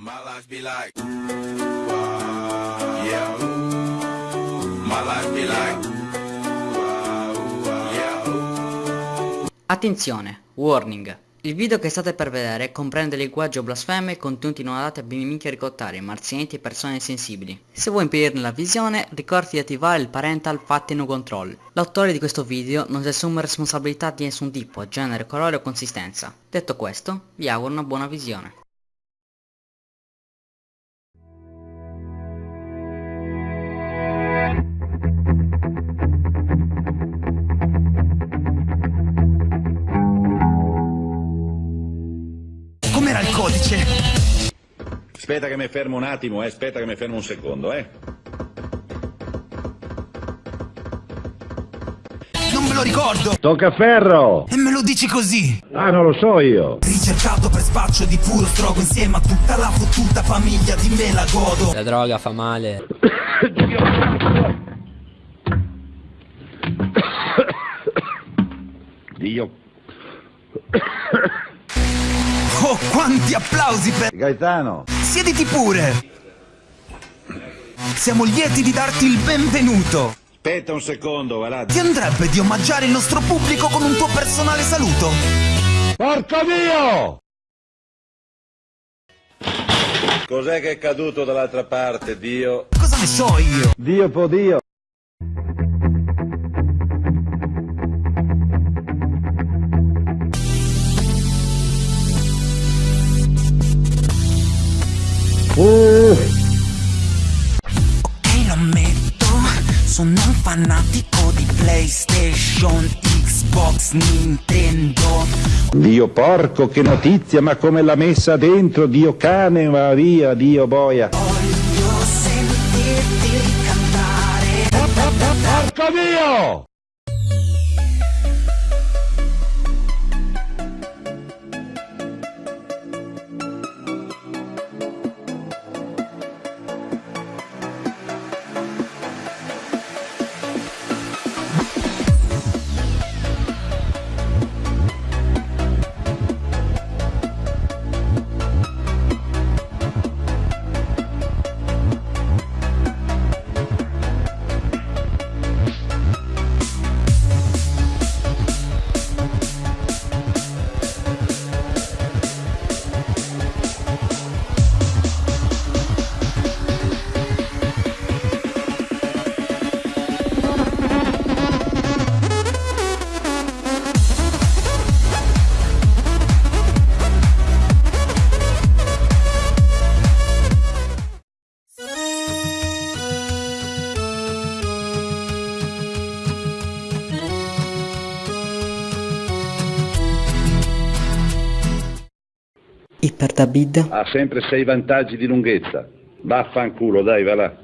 My life be like, ooh, ah, yeah, ooh. My life be like, ooh, ah, ah, yeah, ooh. Attenzione, warning. Il video che state per vedere comprende linguaggio blasfemo e contenuti non adatti a bimbi ricottari, marzianiti e persone sensibili. Se vuoi impedirne la visione, ricordati di attivare il parental fatti no control. L'autore di questo video non si assume responsabilità di nessun tipo, genere, colore o consistenza. Detto questo, vi auguro una buona visione. Com'era il codice? Aspetta che mi fermo un attimo, eh. Aspetta che mi fermo un secondo, eh. Non me lo ricordo! Toccaferro! E me lo dici così! Ah, non lo so io! Ricercato per spaccio di puro strogo insieme a tutta la fottuta famiglia di me la godo! La droga fa male. Dio. Oh, quanti applausi per... Gaetano! Siediti pure! Siamo lieti di darti il benvenuto! Aspetta un secondo, va là. Ti andrebbe di omaggiare il nostro pubblico con un tuo personale saluto? Porco Dio! Cos'è che è caduto dall'altra parte, Dio? Cosa ne so io? Dio po' Dio! Uh, Ok, lo ammetto, sono un fanatico di PlayStation, Xbox, Nintendo. Dio porco, che notizia, ma come l'ha messa dentro, Dio cane, va via, Dio boia! Voglio sentirti cantare. Porco Dio! Iper David? Ha sempre sei vantaggi di lunghezza. Vaffanculo, dai, va là.